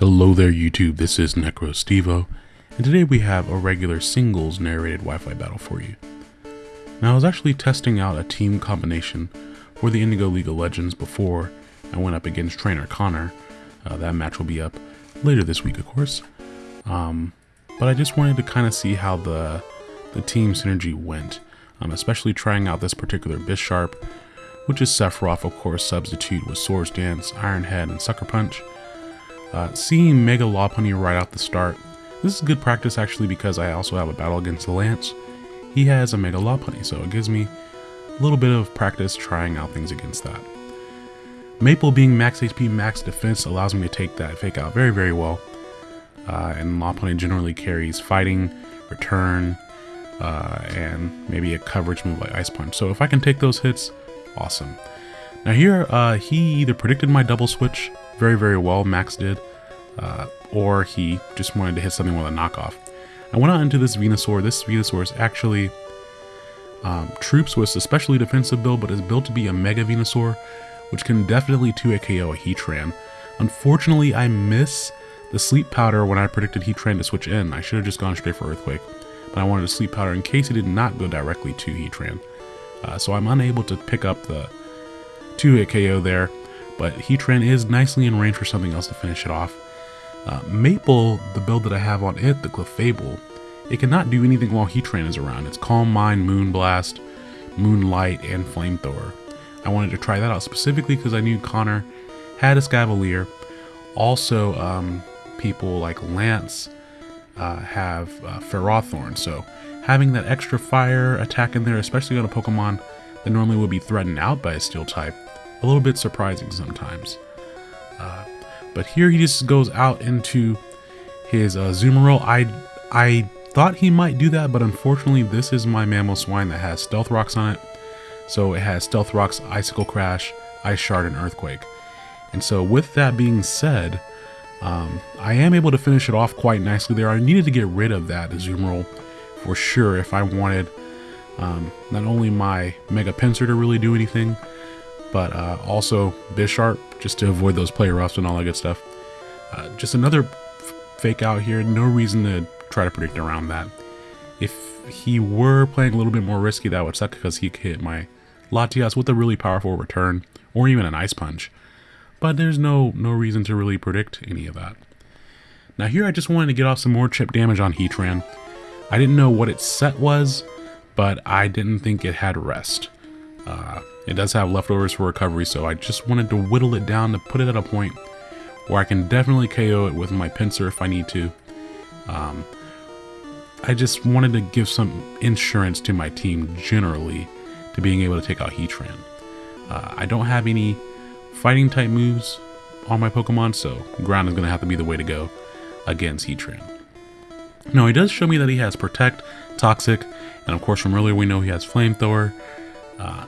Hello there YouTube, this is NecroStevo, and today we have a regular singles narrated Wi-Fi battle for you. Now I was actually testing out a team combination for the Indigo League of Legends before I went up against Trainer Connor. Uh, that match will be up later this week of course. Um, but I just wanted to kind of see how the, the team synergy went, um, especially trying out this particular Bisharp, which is Sephiroth of course substitute with Swords Dance, Iron Head, and Sucker Punch. Uh, seeing Mega Lopunny right out the start, this is good practice actually because I also have a battle against the Lance. He has a Mega Lopunny, so it gives me a little bit of practice trying out things against that. Maple being max HP, max defense allows me to take that fake out very, very well. Uh, and Lopunny generally carries fighting, return, uh, and maybe a coverage move like Ice Punch. So if I can take those hits, awesome. Now here, uh, he either predicted my double switch very, very well, Max did, uh, or he just wanted to hit something with a knockoff. I went out into this Venusaur. This Venusaur is actually um, Troops with especially defensive build, but is built to be a Mega Venusaur, which can definitely two A KO a Heatran. Unfortunately, I miss the Sleep Powder when I predicted Heatran to switch in. I should have just gone straight for Earthquake, but I wanted to Sleep Powder in case it did not go directly to Heatran. Uh, so I'm unable to pick up the 2-hit KO there but Heatran is nicely in range for something else to finish it off. Uh, Maple, the build that I have on it, the Clefable, it cannot do anything while Heatran is around. It's Calm Mind, Moonblast, Moonlight, and Flamethrower. I wanted to try that out specifically because I knew Connor had Escavalier. Also, um, people like Lance uh, have uh, Ferrothorn, so having that extra fire attack in there, especially on a Pokemon that normally would be threatened out by a Steel type, a little bit surprising sometimes. Uh, but here he just goes out into his uh. I, I thought he might do that, but unfortunately this is my Mammal Mamoswine that has Stealth Rocks on it. So it has Stealth Rocks, Icicle Crash, Ice Shard, and Earthquake. And so with that being said, um, I am able to finish it off quite nicely there. I needed to get rid of that Azumarill for sure if I wanted um, not only my Mega Pinsir to really do anything, but uh, also Bisharp, just to avoid those play roughs and all that good stuff. Uh, just another fake out here, no reason to try to predict around that. If he were playing a little bit more risky, that would suck because he could hit my Latias with a really powerful return, or even an Ice Punch. But there's no, no reason to really predict any of that. Now here I just wanted to get off some more chip damage on Heatran. I didn't know what its set was, but I didn't think it had rest. Uh, it does have leftovers for recovery, so I just wanted to whittle it down to put it at a point where I can definitely KO it with my Pinsir if I need to. Um, I just wanted to give some insurance to my team generally to being able to take out Heatran. Uh, I don't have any fighting type moves on my Pokemon, so ground is going to have to be the way to go against Heatran. Now, he does show me that he has Protect, Toxic, and of course from earlier we know he has Flamethrower, uh,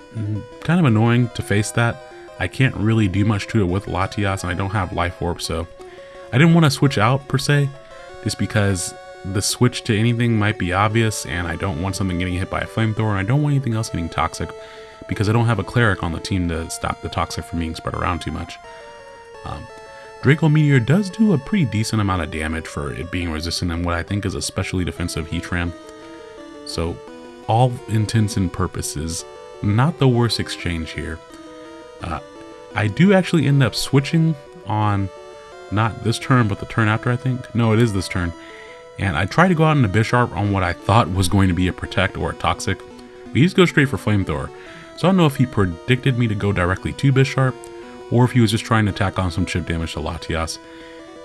kind of annoying to face that. I can't really do much to it with Latias and I don't have Life Orb, so I didn't want to switch out per se, just because the switch to anything might be obvious and I don't want something getting hit by a flamethrower and I don't want anything else getting toxic because I don't have a cleric on the team to stop the toxic from being spread around too much. Um, Draco Meteor does do a pretty decent amount of damage for it being resistant and what I think is especially defensive Heatran. So all intents and purposes, not the worst exchange here. Uh, I do actually end up switching on not this turn, but the turn after, I think. No, it is this turn. And I try to go out into Bisharp on what I thought was going to be a Protect or a Toxic. But he just goes straight for Flamethrower. So I don't know if he predicted me to go directly to Bisharp, or if he was just trying to tack on some chip damage to Latias.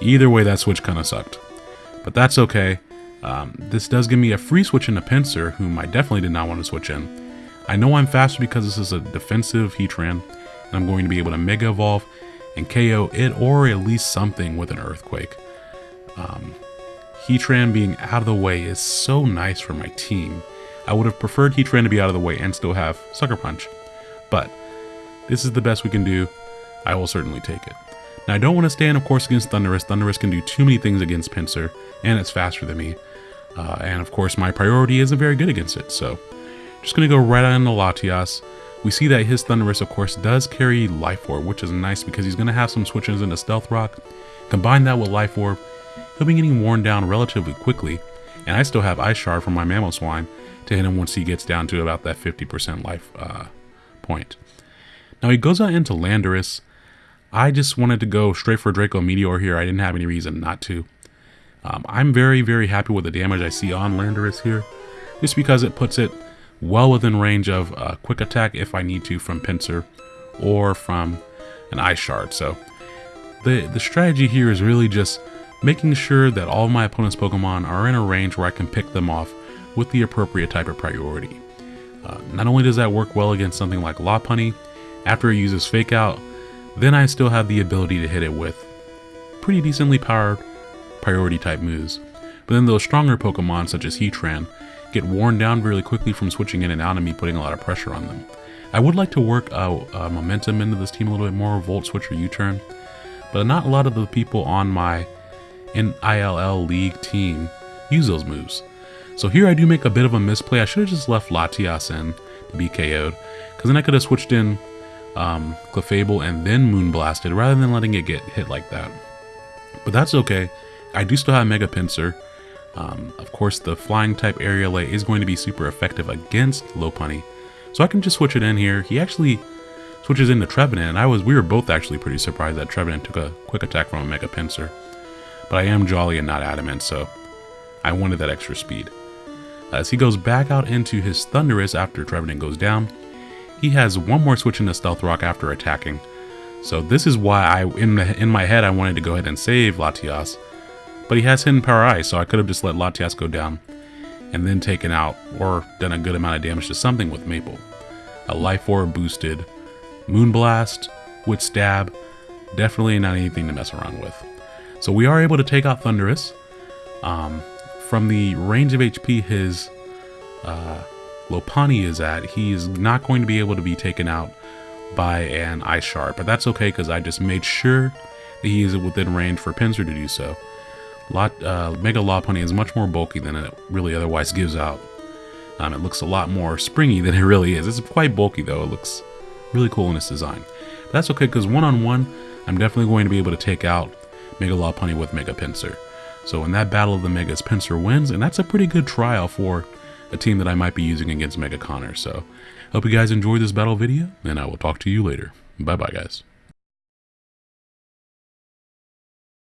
Either way, that switch kind of sucked. But that's okay. Um, this does give me a free switch into Pinsir, whom I definitely did not want to switch in. I know I'm faster because this is a defensive Heatran, and I'm going to be able to Mega Evolve and KO it or at least something with an Earthquake. Um, Heatran being out of the way is so nice for my team. I would have preferred Heatran to be out of the way and still have Sucker Punch, but this is the best we can do. I will certainly take it. Now I don't want to stand of course against Thundurus. Thundurus can do too many things against Pinsir, and it's faster than me. Uh, and of course my priority isn't very good against it, so just to go right on the Latias. We see that his Thundurus, of course, does carry Life Orb, which is nice because he's to have some switches into Stealth Rock. Combine that with Life Orb, he'll be getting worn down relatively quickly, and I still have Ice Shard from my Mamoswine to hit him once he gets down to about that 50% life uh, point. Now he goes out into Landorus. I just wanted to go straight for Draco Meteor here. I didn't have any reason not to. Um, I'm very, very happy with the damage I see on Landorus here, just because it puts it well within range of a quick attack if I need to from Pinsir or from an Ice Shard. So the, the strategy here is really just making sure that all of my opponent's Pokemon are in a range where I can pick them off with the appropriate type of priority. Uh, not only does that work well against something like Lopunny, after it uses Fake Out, then I still have the ability to hit it with pretty decently powered priority type moves. But then those stronger Pokemon, such as Heatran, get worn down really quickly from switching in and out and me putting a lot of pressure on them. I would like to work uh, uh, momentum into this team a little bit more, Volt Switch or U-Turn, but not a lot of the people on my in ILL League team use those moves. So here I do make a bit of a misplay. I should have just left Latias in to be KO'd, because then I could have switched in um, Clefable and then Moonblasted rather than letting it get hit like that. But that's okay. I do still have Mega Pinsir. Um, of course, the flying type Aerial is going to be super effective against Lopunny. So I can just switch it in here. He actually switches into Trevenant, and I was we were both actually pretty surprised that Trevenant took a quick attack from a Mega Pinsir. But I am jolly and not adamant, so I wanted that extra speed. As he goes back out into his Thundurus after Trevenant goes down, he has one more switch into Stealth Rock after attacking. So this is why I, in, in my head, I wanted to go ahead and save Latias. But he has Hidden Power Ice, so I could have just let Latias go down and then taken out or done a good amount of damage to something with Maple. A Life Orb boosted Moonblast with Stab, definitely not anything to mess around with. So we are able to take out Thundurus. Um, from the range of HP his uh, Lopunny is at, he is not going to be able to be taken out by an Ice Shard. But that's okay because I just made sure that he is within range for Pinsir to do so. Lot, uh, Mega Lopunny is much more bulky than it really otherwise gives out. Um, it looks a lot more springy than it really is. It's quite bulky though. It looks really cool in its design. But that's okay because one-on-one, I'm definitely going to be able to take out Mega Lopunny with Mega Pinsir. So in that battle of the Megas, Pinsir wins, and that's a pretty good trial for a team that I might be using against Mega Connor. So hope you guys enjoyed this battle video, and I will talk to you later. Bye bye guys.